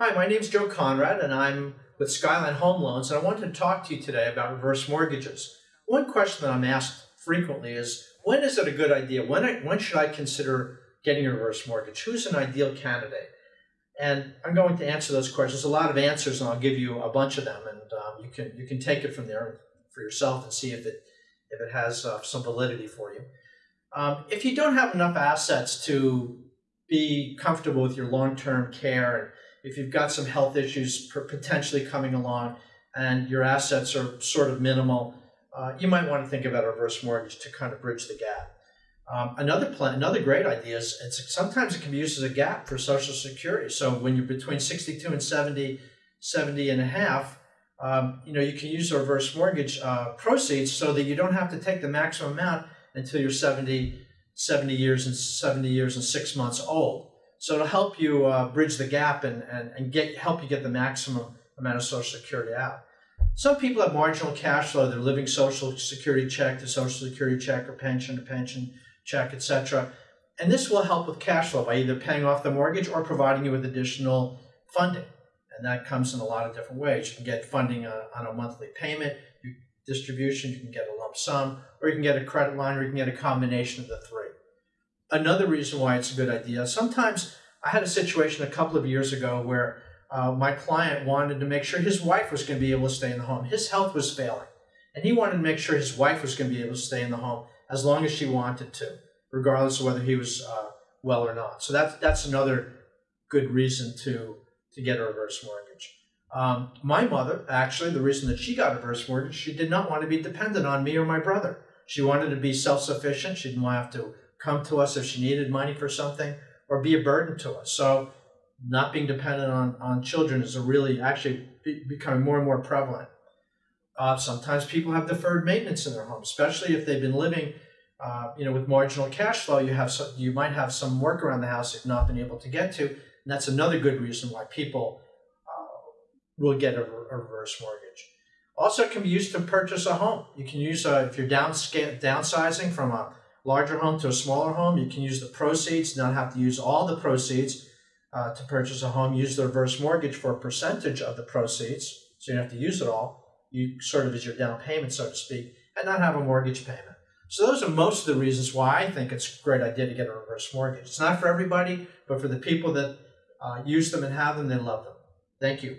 Hi, my name is Joe Conrad, and I'm with Skyline Home Loans, and I wanted to talk to you today about reverse mortgages. One question that I'm asked frequently is when is it a good idea? When, I, when should I consider getting a reverse mortgage? Who's an ideal candidate? And I'm going to answer those questions. A lot of answers, and I'll give you a bunch of them, and um, you can you can take it from there for yourself and see if it if it has uh, some validity for you. Um, if you don't have enough assets to be comfortable with your long-term care and if you've got some health issues potentially coming along and your assets are sort of minimal, uh, you might want to think about a reverse mortgage to kind of bridge the gap. Um, another plan, another great idea is it's, sometimes it can be used as a gap for Social Security. So when you're between 62 and 70, 70 and a half, um, you know, you can use the reverse mortgage uh, proceeds so that you don't have to take the maximum amount until you're 70, 70 years and 70 years and six months old. So it'll help you uh, bridge the gap and, and, and get help you get the maximum amount of Social Security out. Some people have marginal cash flow. They're living Social Security check to Social Security check or pension to pension check, etc. And this will help with cash flow by either paying off the mortgage or providing you with additional funding. And that comes in a lot of different ways. You can get funding on, on a monthly payment, distribution, you can get a lump sum, or you can get a credit line, or you can get a combination of the three. Another reason why it's a good idea, sometimes I had a situation a couple of years ago where uh, my client wanted to make sure his wife was going to be able to stay in the home. His health was failing, and he wanted to make sure his wife was going to be able to stay in the home as long as she wanted to, regardless of whether he was uh, well or not. So that's that's another good reason to to get a reverse mortgage. Um, my mother, actually, the reason that she got a reverse mortgage, she did not want to be dependent on me or my brother. She wanted to be self sufficient. She didn't want to have to come to us if she needed money for something or be a burden to us. So not being dependent on, on children is a really actually be, becoming more and more prevalent. Uh, sometimes people have deferred maintenance in their home, especially if they've been living, uh, you know, with marginal cash flow. You have some, you might have some work around the house you've not been able to get to, and that's another good reason why people uh, will get a, a, reverse mortgage. Also, it can be used to purchase a home. You can use a, if you're downsizing from a larger home to a smaller home. You can use the proceeds, not have to use all the proceeds uh, to purchase a home. Use the reverse mortgage for a percentage of the proceeds, so you don't have to use it all. You sort of as your down payment, so to speak, and not have a mortgage payment. So those are most of the reasons why I think it's a great idea to get a reverse mortgage. It's not for everybody, but for the people that uh, use them and have them, they love them. Thank you.